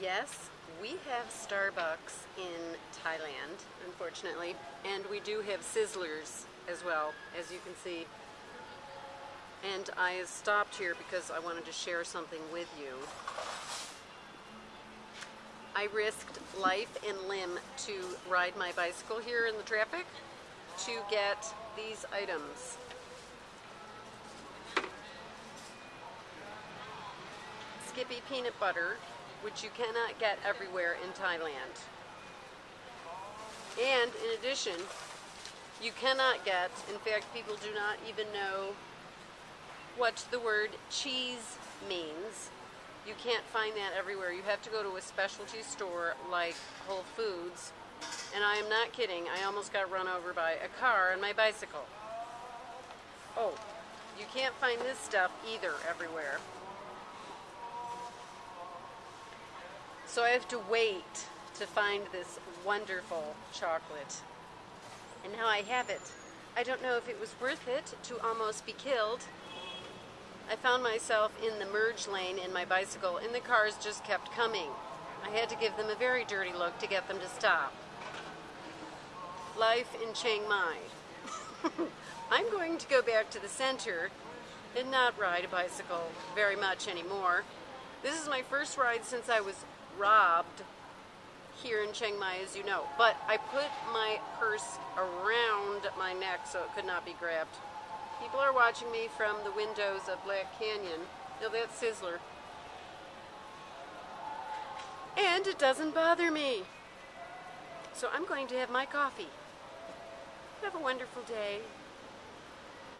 Yes, we have Starbucks in Thailand, unfortunately, and we do have Sizzlers as well, as you can see. And I stopped here because I wanted to share something with you. I risked life and limb to ride my bicycle here in the traffic to get these items. Skippy peanut butter, which you cannot get everywhere in Thailand. And in addition, you cannot get, in fact, people do not even know what the word cheese means. You can't find that everywhere. You have to go to a specialty store like Whole Foods. And I am not kidding, I almost got run over by a car on my bicycle. Oh, you can't find this stuff either everywhere. So I have to wait to find this wonderful chocolate. And now I have it. I don't know if it was worth it to almost be killed. I found myself in the merge lane in my bicycle, and the cars just kept coming. I had to give them a very dirty look to get them to stop. Life in Chiang Mai. I'm going to go back to the center and not ride a bicycle very much anymore. This is my first ride since I was robbed here in Chiang Mai, as you know. But I put my purse around my neck so it could not be grabbed. People are watching me from the windows of Black Canyon. Now that's Sizzler. And it doesn't bother me. So I'm going to have my coffee. Have a wonderful day.